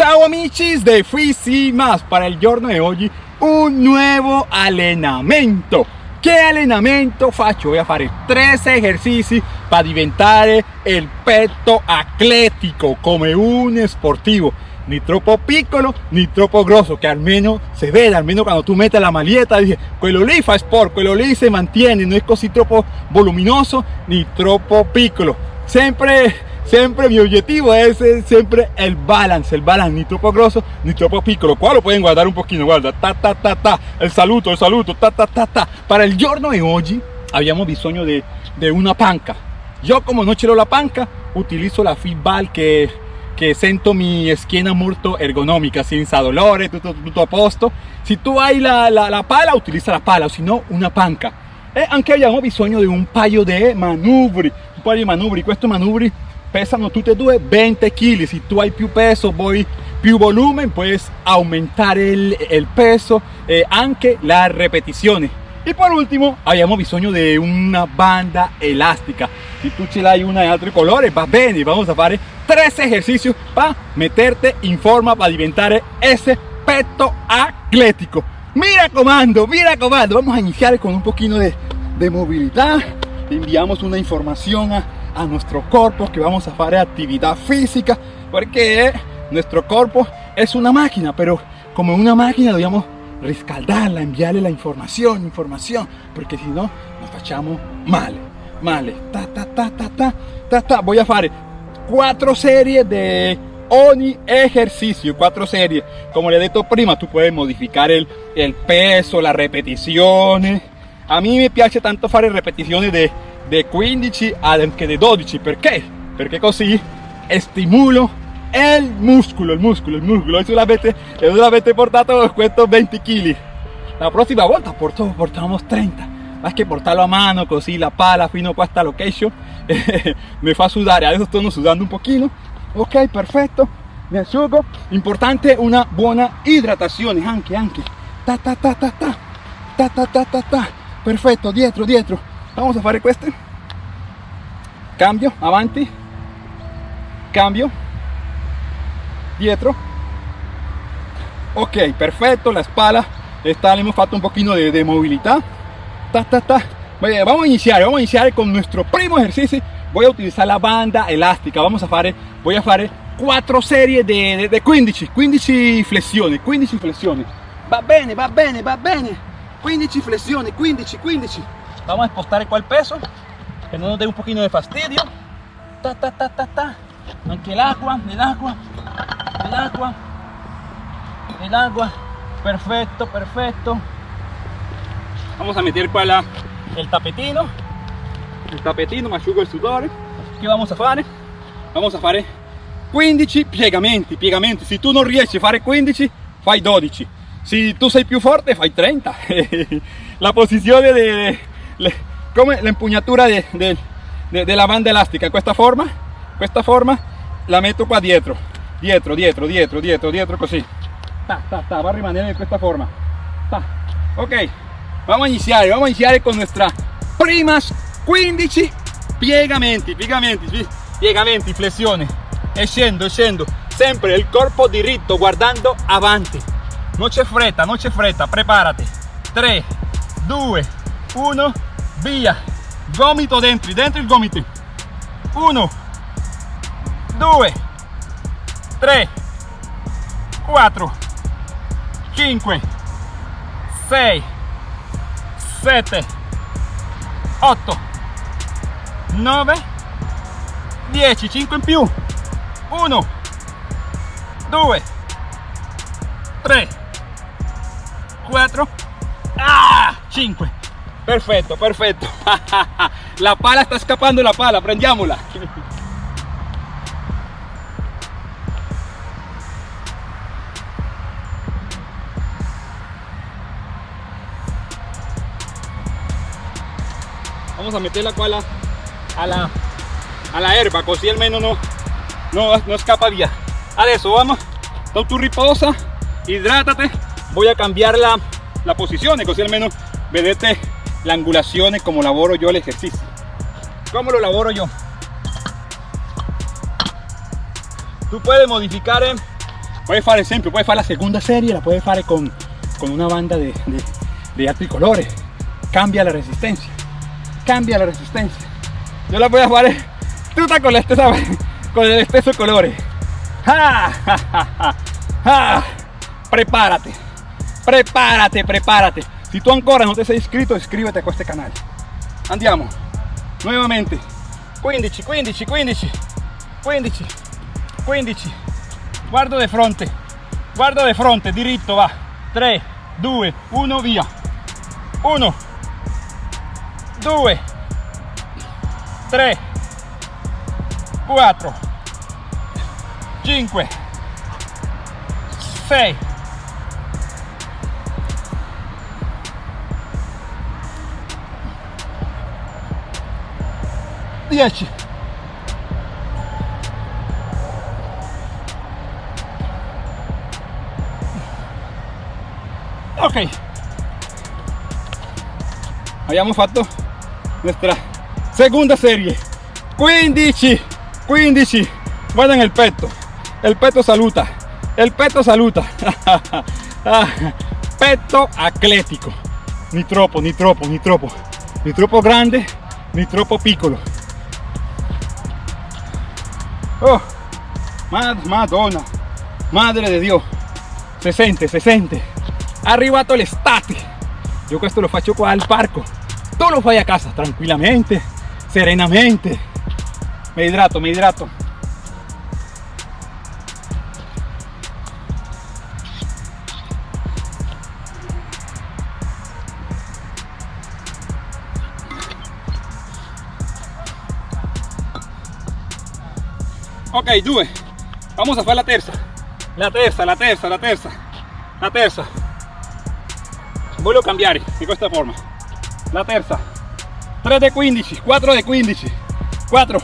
Ciao amici de Fisi Más para il giorno di oggi un nuovo allenamento che allenamento faccio? Voy a fare tre esercizi per diventare il petto atletico come un sportivo ni troppo piccolo ni troppo grosso che almeno se vede almeno quando tu metti la maglietta dice quello lì fa sport quello lì si mantiene non è così troppo voluminoso ni troppo piccolo. Sempre Siempre mi objetivo es siempre el balance, el balance, ni troppo grosso ni troppo piccolo. Qua lo pueden guardar un pochino, guarda, ta ta ta ta, el saluto, el saluto, ta ta ta ta. Para el giorno di oggi abbiamo bisogno de, de una panca. Yo como no ce l'ho la panca, utilizo la feedball che, che sento mi schiena molto ergonomica, senza dolore, tutto, tutto a posto. Se tu hai la, la, la pala, utilizza la pala, o se no una panca. E anche abbiamo bisogno di un paio di manubri, un paio di manubri. Questo manubri pesano tutte e due 20 kg se tu hai più peso poi più volumen puedes aumentar el, el peso e anche la repetizione e per ultimo abbiamo bisogno di una banda elastica se tu ce l'hai una di altro colore va bene vamos a fare tre esercizi para meterte in forma para diventare ese petto atlético. Mira comando mira comando. Vamos a iniciar con un poquito de, de movilidad. Enviamos una información a a nuestro cuerpo que vamos a hacer actividad física porque nuestro cuerpo es una máquina pero como una máquina debemos riscaldarla enviarle la información información porque si no nos fachamos mal mal. Ta ta ta ta ta ta ta. Voy a hacer cuatro series de ogni ejercicio cuatro series. Como le he dicho prima tú puedes modificar el, el peso las repeticiones. A mí me piace tanto hacer repeticiones de de 15 anche dei 12 perché? perché così stimolo el músculo, el músculo, el músculo. Hoy solamente, yo e solamente he portado cuento 20 kilos. La próxima vuelta portamos, portamos 30. Más que portarlo a mano, cosí la pala, fino hasta lo que me fa sudar, a veces estoy sudando un poquito. Ok, perfecto. Me asciugo. Importante una buena hidratación, anche, anche. Ta, ta, ta, ta, ta. Ta, ta, ta, ta, ta. Perfecto, dietro, dietro vamos a fare queste cambio avanti. Cambio. Dietro ok perfecto la espalda. Está hemos fatto un poquito de, de movilidad. Ta, ta, ta. vamos a iniciar vamos a iniciar con nuestro primo ejercicio. Voy a utilizar la banda elástica. Vamos a hacer voy a hacer cuatro series de, de, de 15 15 flessioni 15 flessioni va bene va bene va bene. 15 flessioni 15 15 vamos a expostar el peso que no nos dé un poquito de fastidio. Ta ta ta ta ta. Aunque el agua el agua el agua el agua. Perfecto perfecto. Vamos a meter qua el tapetino. el tapetino me asciugo il sudore che vamos a fare vamos a fare 15 piegamenti piegamenti. Se tu non riesci a fare 15 fai 12 se tu sei più forte fai 30 la posizione de, come la empuñatura de, de, de, la banda elástica. Esta forma esta forma la metto qua dietro. Dietro dietro dietro dietro dietro così. Ta, ta, ta, va a rimanere in esta forma. Ta. ok vamos a iniciar vamos a iniciar con nuestra primas 15 piegamenti piegamenti piegamenti flessione e scendo scendo sempre il corpo diritto guardando avanti non c'è fretta non c'è fretta preparati 3 2 1 via. Gomito dentro dentro il gomito. 1 2 3 4 5 6 7 8 9 10 5 in più. 1 2 3 4 ah, 5 Perfecto, perfecto. la pala está escapando la pala, prendiámosla. Vamos a meter la pala a la, a la herba, così almeno no, no, no escapa via. Adesso vamos, tu riposa, hidrátate. Voy a cambiar la, la posición, così almeno vedete la angulación es como laboro yo el ejercicio. ¿Cómo lo laboro yo? Tú puedes modificar puoi fare esempio puoi fare la segunda serie la puedes fare con, con una banda de, de, de cambia la resistencia cambia la resistencia yo la voy a fare tutta con la stessa con el stesso colore ah, ah, ah, ah. prepárate prepárate prepárate si tú ancora no te sei iscritto iscríbete a este canal. Andiamo. Nuevamente. 15 15 15 15 15 guardo de fronte. Guardo de fronte. Diritto va. 3 2 1 via. 1 2 3 4 5 6 10 ok. Abbiamo fatto nuestra segunda serie. 15 15 guardan el peto el peto saluta. El peto saluta. Peto atlético ni troppo ni troppo ni troppo. Ni troppo grande ni troppo piccolo oh madonna. Madre de Dio se sente se sente arrivato l'estate io questo lo qua al parco. Tu lo a casa tranquillamente serenamente. Me hidrato me hidrato ok due vamos a hacer la terza. La terza la terza la terza. La terza. Voglio cambiare di questa forma. La terza. 3 de 15 4 de 15 4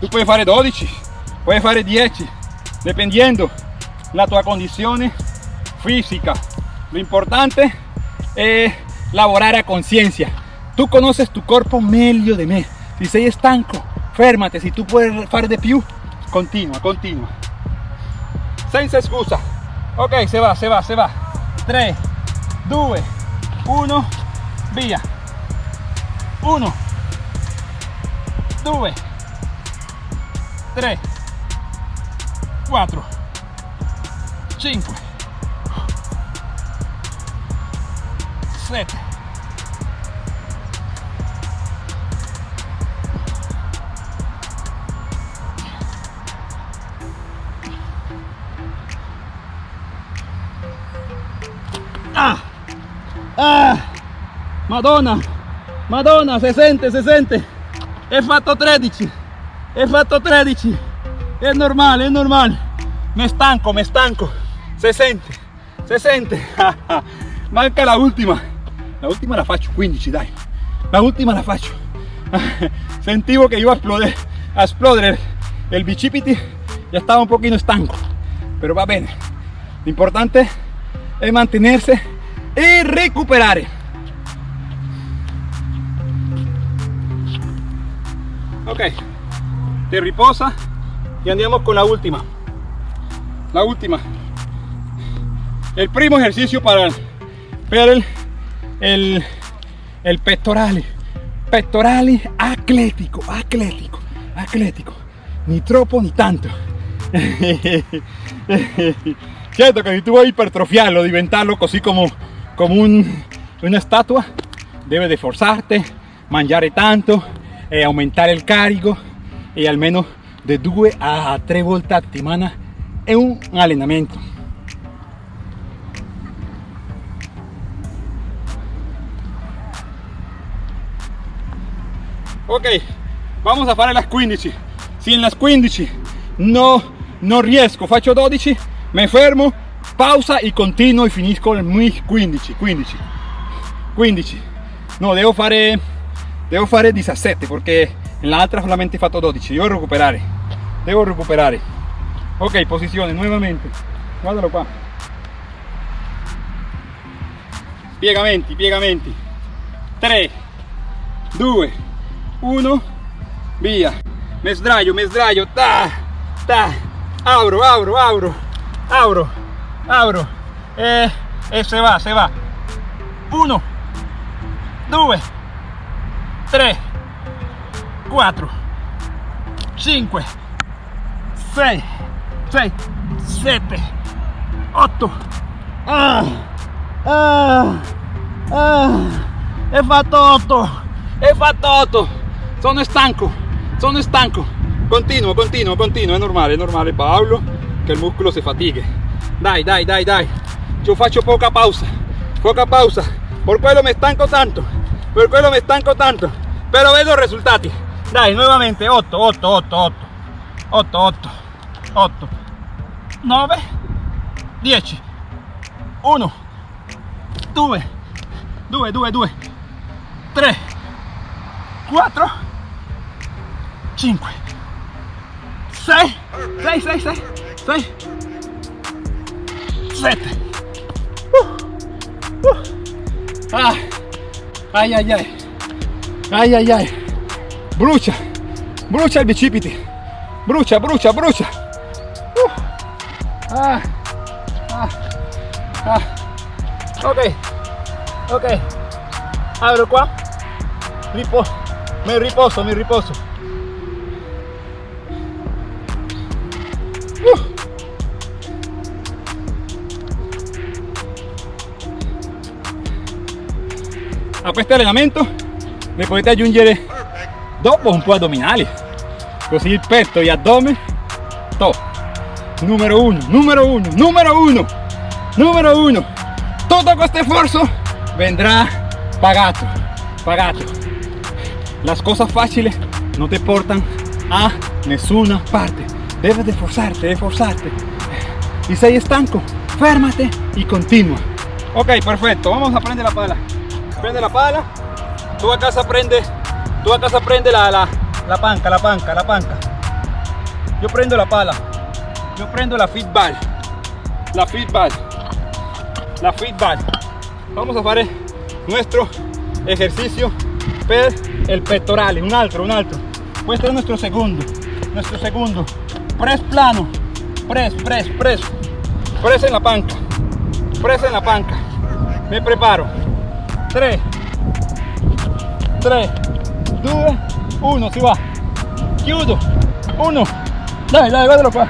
tu puoi fare 12 puoi fare 10 dependiendo. La tua condizione fisica lo importante es lavorare a conciencia. Tú conoces tu cuerpo meglio de me si sei stanco fermate si tu puoi fare di più continua continua. Senza scusa ok se va se va se va. 3 2 1 via 1 2 3 4 5 7 madonna. Madonna se sente se sente he fatto 13 he fatto 13 es normal es normal me estanco me estanco se sente se sente manca la última la última la faccio 15 dai. La última la faccio. Sentivo que iba a exploder a exploder el bicipiti ya estaba un poquito estanco pero va bene. Lo importante es mantenerse y recuperar ok. Te riposa y andiamo con la última. La última. El primo ejercicio para el, el, el pectorale pectorale atlético atlético atlético. Ni troppo ni tanto. Cierto que si tú vuoi ipertrofiarlo diventarlo così como como un, una estatua debe de forzarte tanto e aumentare il carico e almeno de 2 a 3 volte a settimana è un allenamento ok vamos a fare las 15 si en las 15 no non riesco faccio 12 me fermo pausa y continuo y finisco en mis 15 15 15 no devo fare devo fare 17 perché nell'altra solamente fatto 12 devo recuperare devo recuperare ok posizione nuovamente guardalo qua piegamenti piegamenti 3 2 1 via me sdraio me sdraio ta ta. Apro apro apro apro abro. E, e se va se va. 1 2 3 4 5 6 6 7 8 ah, ah, ah. è fatto 8 è fatto 8 sono stanco. Sono stanco. Continuo continuo continuo. È normale è normale Paolo che il muscolo si fatighe dai dai dai dai. Io faccio poca pausa. Poca pausa. Por quello me stanco tanto per quello me stanco tanto. Pero vedo risultati dai nuovamente 8 8 8 8 8 8 8 9 10 1 2 2 2 2 3 4 5 6 6 6 6 6 7 uh, uh. Ah. Ay, ay, ay. Ay, ay, ay. Brucia. Brucia il bicipiti. Brucia, brucia, brucia. Uh. Ah. Ah. Ah. Ok. Ok. Abro qua. Ripo mi riposo, mi riposo. Uh. A questo allenamento ne potete aggiungere dopo un po' addominali così il petto e addome top numero uno numero uno numero uno numero uno. Todo questo sforzo vendrá pagato pagato. Las cosas fáciles no te portan a nessuna parte. Debes de esforzarte de esforzarte. Y si hay estanco férmate y continúa. Ok perfecto. Vamos a prender la pala prende la pala. Tú a casa prende tú a casa prende la, la, la panca la panca la panca. Yo prendo la pala. Yo prendo la feedback la feedback la feedback vamos a hacer nuestro ejercicio per el pectoral un altro un altro questo è nuestro segundo nuestro segundo. Press plano. Press press press. Press en la panca. Press en la panca. Me preparo 3 3 2 1 si va. Chiudo. 1 dai dai guardalo qua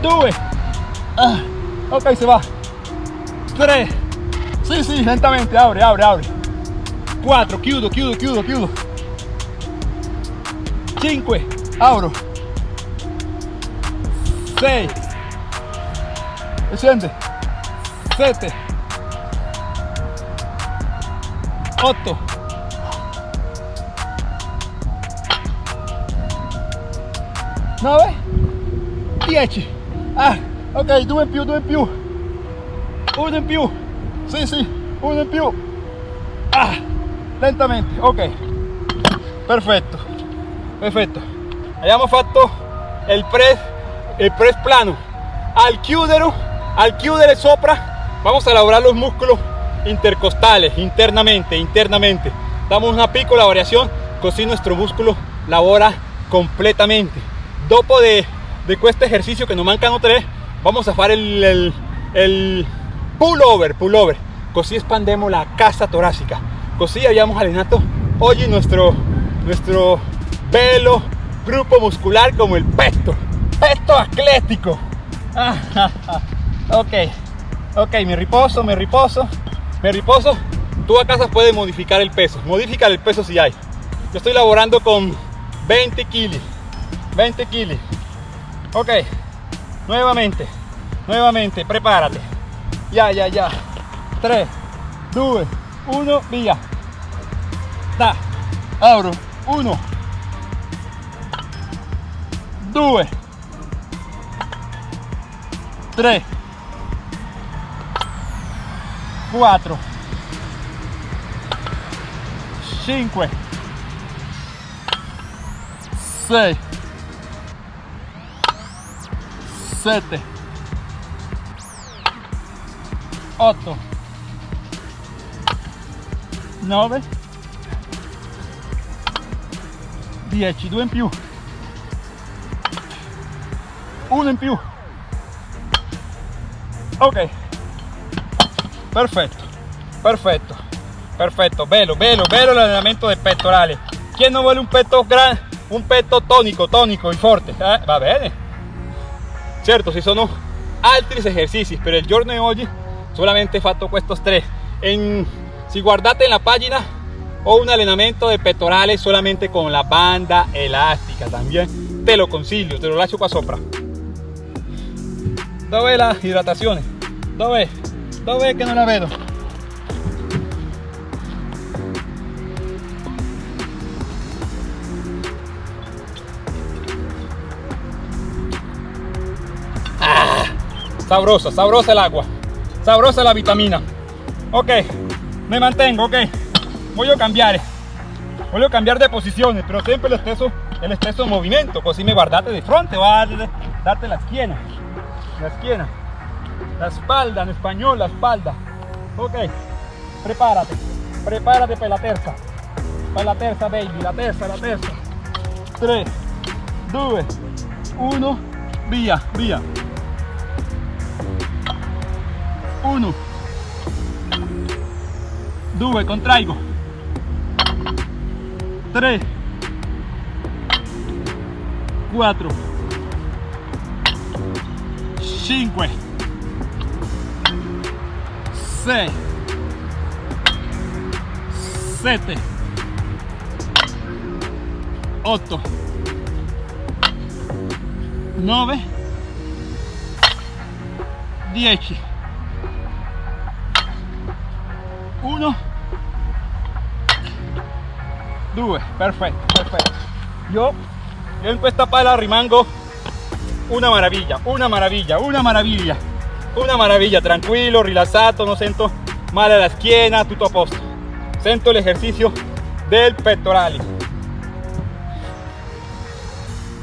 2 ah, ok si va. 3 sì sì lentamente apri apri apri 4 chiudo chiudo chiudo chiudo. 5 apro 6 e scende 7 8 9 10 ah ok due in più due in più uno in più sì sì uno in più ah lentamente ok. Perfetto perfetto abbiamo fatto il press plano. Al chiudere al chiudere sopra. Vamos a elaborar los músculos intercostales internamente internamente. Damos una piccola variación así nuestro músculo labora completamente. Dopo de, de este ejercicio que nos mancan tres vamos a hacer el, el, el pull over pull over así expandemos la casa torácica. Así habíamos allenado hoy nuestro nuestro velo grupo muscular como el peto peto atlético. Ok ok me riposo me riposo me riposo, tú a casa puedes modificar el peso, modificar el peso si hay. Yo estoy laborando con 20 kilos, 20 kilos. Ok, nuevamente, nuevamente, prepárate. Ya, ya, ya. 3, 2, 1, via. Da, abro, 1, 2, 3, 4 5 6 7 8 9 10 2 in più 1 in più. Ok perfecto perfecto perfecto. Velo velo velo el entrenamiento de pectorales ¿Quién no vuelve un peto gran un peto tónico tónico y fuerte eh? va bene certo si sono altri ejercicios pero el giorno de hoy solamente fatto estos tres. En, si guardate en la página o un entrenamiento de pectorales solamente con la banda elástica también. Te lo consiglio te lo lascio qua sopra. Dove la hidratazione dove dove che non la vedo ah, sabrosa sabrosa el agua. Sabrosa la vitamina. Ok me mantengo ok. Voy a cambiar. Voy a cambiar de posiciones pero siempre el exceso el exceso movimiento. Así me guardate de frente o a darte la esquina. La esquina la espalda en español la espalda. Ok prepárate prepárate para la terza para la terza baby la terza la terza. 3 2 1 via via 1 2 contraigo. 3 4 5 6 7 8 9 10 1 2 perfecto perfecto. Yo yo en esta pala rimango. Una maravilla una maravilla una maravilla una maravilla tranquilo rilassato no siento male la schiena tutto a posto siento el ejercicio del pectorale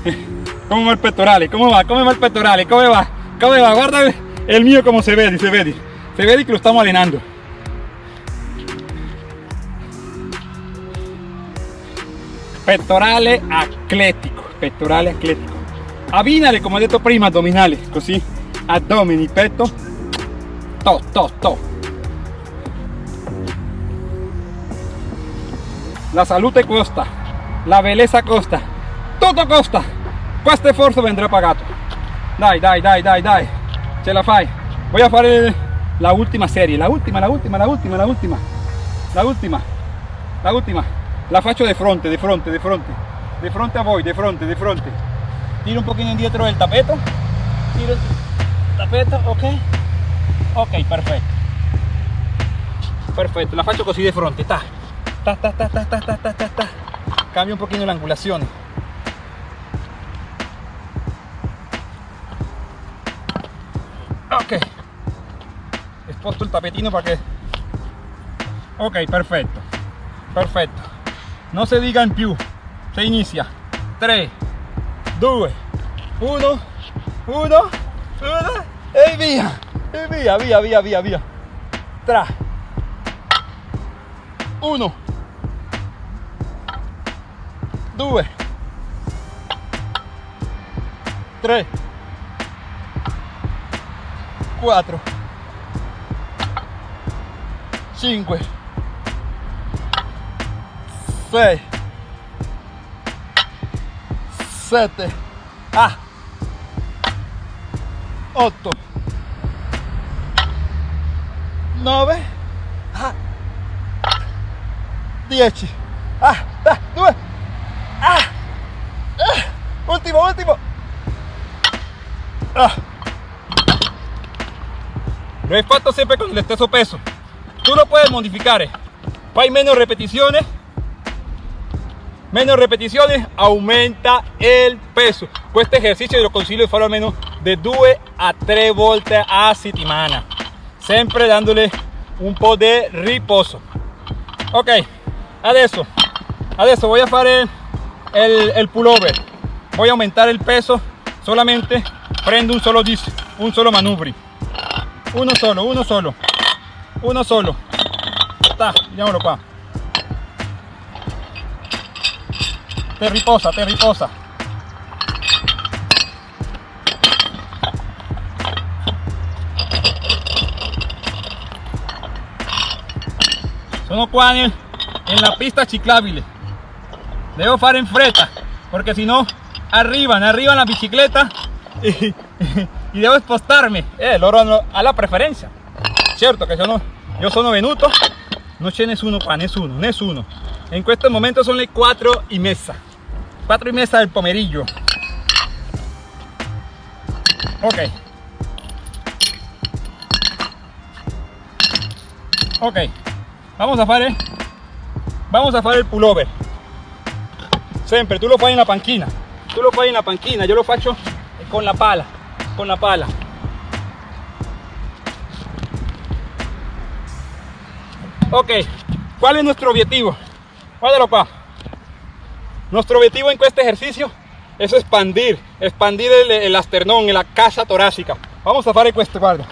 ¿Cómo va el pectorale? ¿Cómo va? ¿Cómo va el pectorale? ¿Cómo va? ¿Cómo va? Guarda el mío como se ve, se ve, se ve que lo estamos alenando. Pettorale atletico, pettorale atletico. Abbinale, come ho detto prima, addominali, così, addomini, petto, to, to, to. La salute costa, la belleza costa, tutto costa. Questo esfuerzo vendrá pagato. Dai, dai, dai, dai, dai, ce la fai. Voy a fare la última serie, la última, la última, la última, la última, la última, la última. La faccio de fronte, de fronte, de fronte, de fronte a voi, de fronte, de fronte. Tiro un poquito indietro del tapeto, tiro el tapeto, ok, ok, perfecto. Perfecto, la faccio così de fronte, ta, ta, ta, ta, ta, ta, ta, ta, ta, ta. Cambio un poquito la angulazione. Ok, sposto il tapetino para que... Ok, perfetto, perfetto. No se diga en più, se inicia. 3, 2, 1, 1, ¡Ey, vía! ¡Ey, vía, vía, vía, vía, vía! ¡Tra! Uno. Due. Tre. Quattro. Cinque. Sei. Sette. Ah! 8, 9, ah, 10, ah, ah, 2, ah, último, último. Lo he fatto siempre con el stesso peso. Tú lo puedes modificar. Hay menos repeticiones. Menos repeticiones, aumenta el peso. Este ejercicio lo consiglio di farlo almeno de 2 a 3 volte a settimana. Sempre dándole un po' de riposo. Ok, adesso, adesso voy a fare el, pullover. Voy a aumentar el peso solamente prendo un solo disco, un solo manubri. Uno solo, uno solo. Uno solo. Está, diamolo qua. Te riposa, te riposa. Sono qua en, en la pista ciclabile devo fare in fretta porque si no arriban arriban la bicicleta y, y devo spostarmi eh, loro hanno alla preferenza certo che sono, io sono venuto. Non c'è nessuno qua nessuno nessuno in questo momento sono le 4 y mezza 4 y mezza del pomeriggio ok. Ok vamos a fare vamos a il pullover. Sempre tu lo fai in la panchina tu lo fai in la panchina yo lo faccio con la pala con la pala. Ok cuál es nuestro objetivo guárdalo qua nuestro objetivo en este ejercicio es expandir expandir el, el asternón la casa torácica. Vamos a fare questo guarda.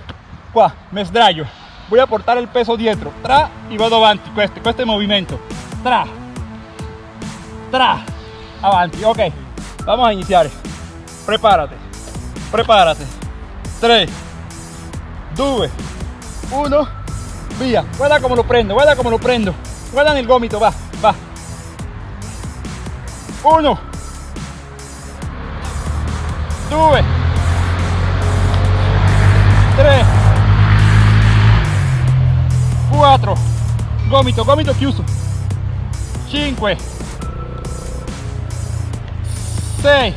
Qua me voy a portar el peso dietro. Tra y vado avanti. Questo questo è movimiento. Tra. Tra. Avanti. Ok. Vamos a iniciar. Prepárate. Prepárate. 3 2 1 via guarda como lo prendo guarda como lo prendo. Guarda en el gomito. Va va. 1 2 4 gomito gomito chiuso 5 6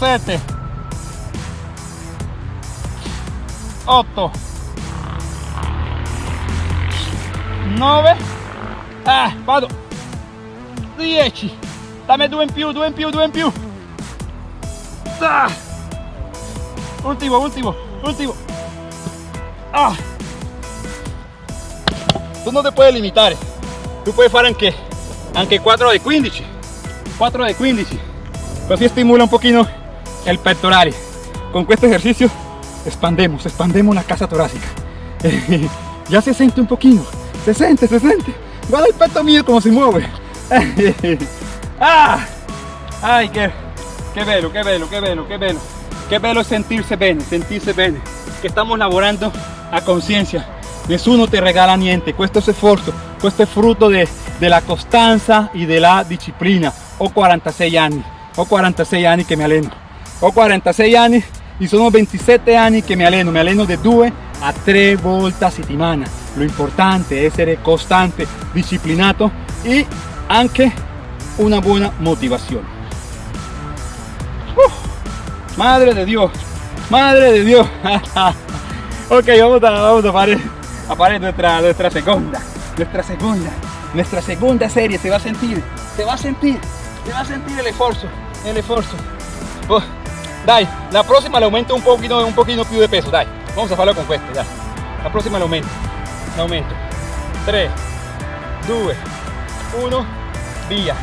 7 8 9 ah, vado. 10 dammi due in più due in più due in più. Ah. ultimo ultimo ultimo ah. tu non ti puoi limitare tu puoi fare anche anche 4 di 15 4 di 15 così stimula un pochino el pectoral con questo ejercicio expandemos expandemos la casa torácica. Ya se siente un poquito. Se siente se siente. Guarda el peto mío como se mueve. Ah, ay qué qué bello qué bello qué bello qué bello qué bello sentirse bene sentirse bene. Que estamos laborando a conciencia. Nessuno te regala niente questo es esfuerzo questo è frutto de, della costanza y de la disciplina. Ho 46 anni ho 46 anni che mi alleno ho 46 anni y sono 27 anni che mi alleno mi alleno de 2 a 3 volte a lo importante è essere costante disciplinato y anche una buena motivación. Uh, madre de Dios madre de Dios ok vamos a, vamos a fare, a fare nuestra, nuestra segunda. Nuestra segunda. Nuestra segunda serie se va a sentir. Se va a sentir. Se va a sentir el esfuerzo. El esfuerzo. Oh, dai la próxima le aumento un poquito un poquito più de peso. Dai vamos a farlo con questo dai. La próxima le aumento. Le aumento. 3 2 1 via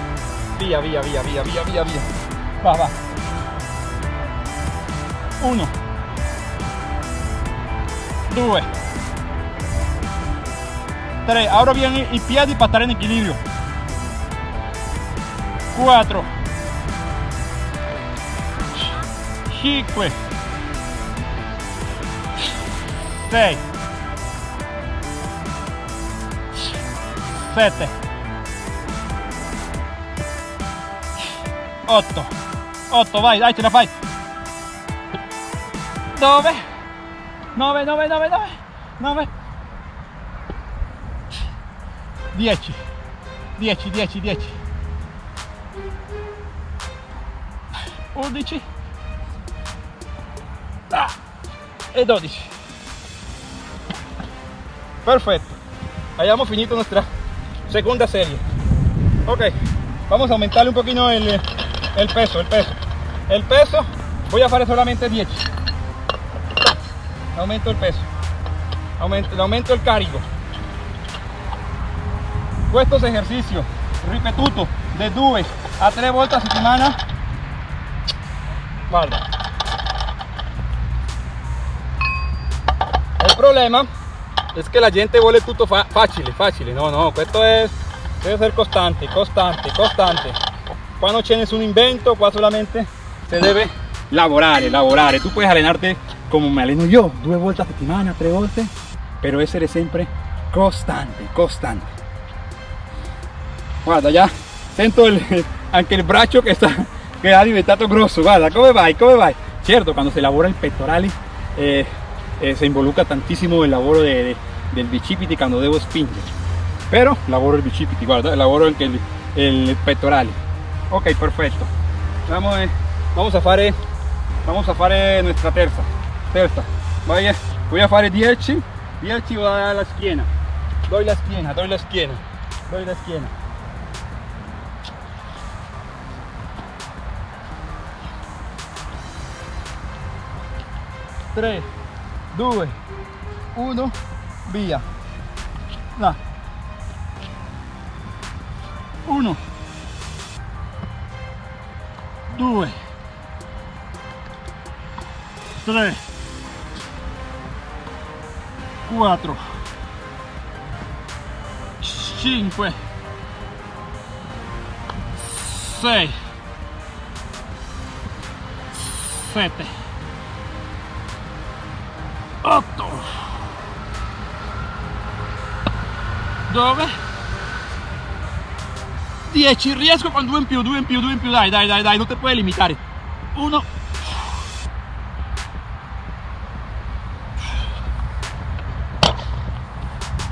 via via via via via via via va va. 1 2 3 ahora bien i piedi para estar en equilibrio. 4 5 6 7 8 8 vai dai ce la fai 9 9 9 9 9 9 10 10 10 10 11 ah, e 12 perfetto. Hayamos finito nuestra segunda serie. Ok vamos a aumentarle un poquito el, el peso el peso. El peso voy a hacer solamente 10 le aumento el peso. Aumento, le aumento el cargo. Questos esercizi, ripetuto, de 2 a 3 volte a settimana. Guarda. Il problema es que la gente vuole tutto fa facile, facile. No, no, esto è, deve essere constante, constante, costante. Qua non c'è nessun invento, qua solamente se debe lavorare, lavorare. Tu puedes allenarti como me aleno yo. Due volte a settimana tre volte però essere sempre costante costante guarda ya sento el, anche il braccio che sta che ha diventato grosso. Guarda come vai come vai cierto cuando se lavora el pectoral eh, eh, se involucra tantísimo el laboro de, de, del bicipiti cuando devo spingere pero lavoro il bicipiti guarda lavoro anche il, il pettorale ok perfetto vamos, eh, vamos a fare vamos a fare nuestra terza terza voy a, fare 10 10 voy a dar la schiena. Doy la schiena doy la schiena doy la schiena. 3 2 1 via. Là. 1 2 3 4 5 6 7 8 dove? 10 riesco con 2 in più 2 in più 2 in più. Dai dai dai dai non ti puoi limitare. 1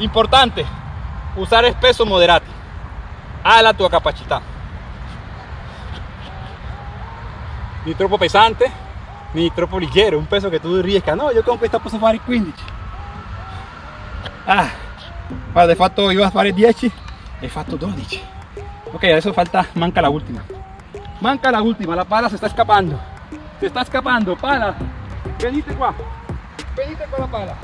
importante usare peso moderati alla tua capacità ni troppo pesante ni troppo leggero, un peso che tu riesca, no, io con questa posso fare 15. Ah, guarda, hai fatto, io a fare 10 e fatto 12. Ok, adesso falta, manca la ultima. Manca la ultima, la pala se sta scappando. Se sta scappando, pala. Venite qua. Venite con la pala.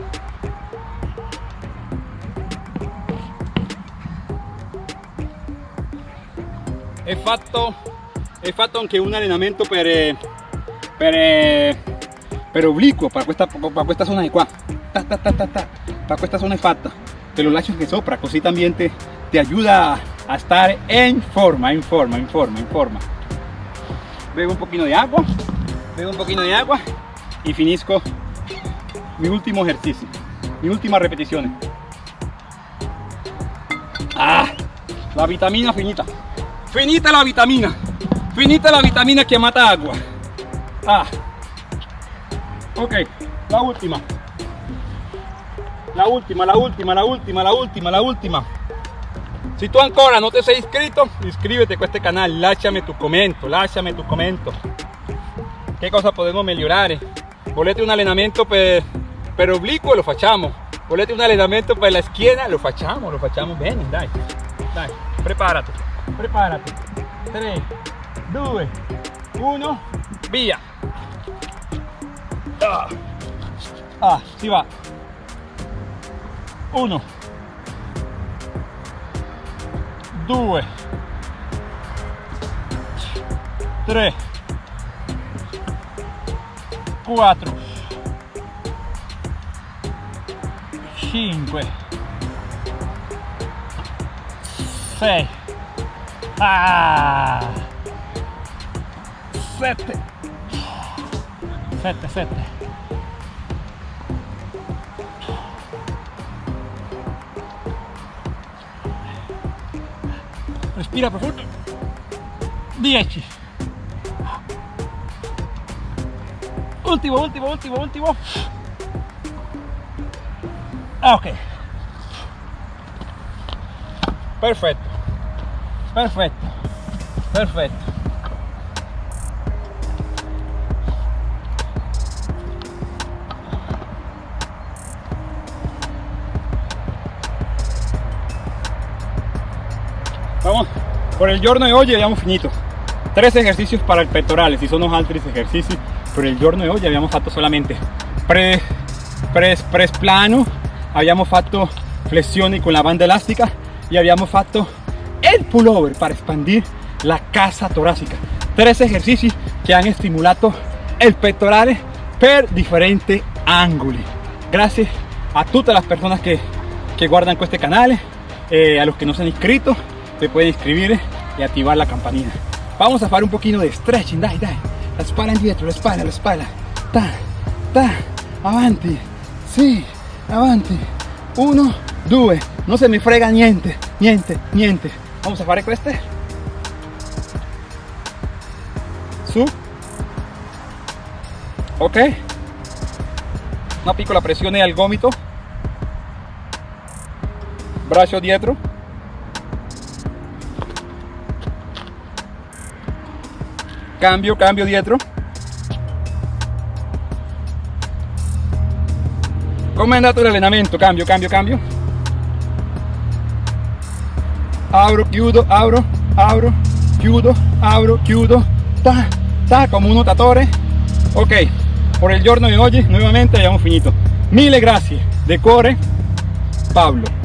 He fatto, he fatto anche un allenamento per eh, per, eh, per obliquo per questa, per questa zona di qua. Ta, ta, ta, ta, ta, per questa zona fatta. Te lo lascio anche sopra così también te, te ayuda a estar en forma en forma en forma en forma. Bebo un poquito de agua bebo un poquito de agua y finisco mi último ejercicio mi última repetición. Ah la vitamina finita finita la vitamina finita la vitamina que mata agua Ah. Ok, la última. La última, la última, la última, la última, la última. Si tú ancora no te sei iscritto, iscríbete a este canal, lasciami tu commento, lasciami tu commento. ¿Qué cosa podemos mejorar? Volete un allenamento per, per oblicuo, lo facciamo. Volete un allenamento per la schiena, lo facciamo, lo facciamo bene, dai. Dai, preparati, preparati. 3, 2, 1, via. Ah, ah si va. 1 2 3 4 5 6 ah! 7 7 7 respira profundo 10 ultimo ultimo ultimo ultimo. Ah, ok. Perfetto perfetto perfetto vamos. Por el giorno de hoy habíamos finito. Tres ejercicios para el pectorales y son los altri ejercicios por el giorno de hoy habíamos fatto solamente press, press, press plano habíamos fatto flessioni con la banda elástica y habíamos fatto el pullover para expandir la casa torácica tres ejercicios que han estimulado el pectorale per diferentes ángulos gracias a todas las personas que, que guardan este canal eh, a los que no se han inscrito se puede inscribir y activar la campanita. Vamos a hacer un poquito de stretching, dai, dai. La espalda indietro, la espalda, la espalda. Ta, ta, avanti, sí, avanti, uno due no se me frega niente niente niente vamos a fare queste su. Ok. Una piccola pressione al gomito. Braccio dietro. Cambio cambio dietro. Come è andato l'allenamento cambio cambio cambio apro chiudo apro apro chiudo apro chiudo ta ta come un nuotatore ok por el giorno de hoy nuevamente hayamos finito. Mille grazie de cuore Pablo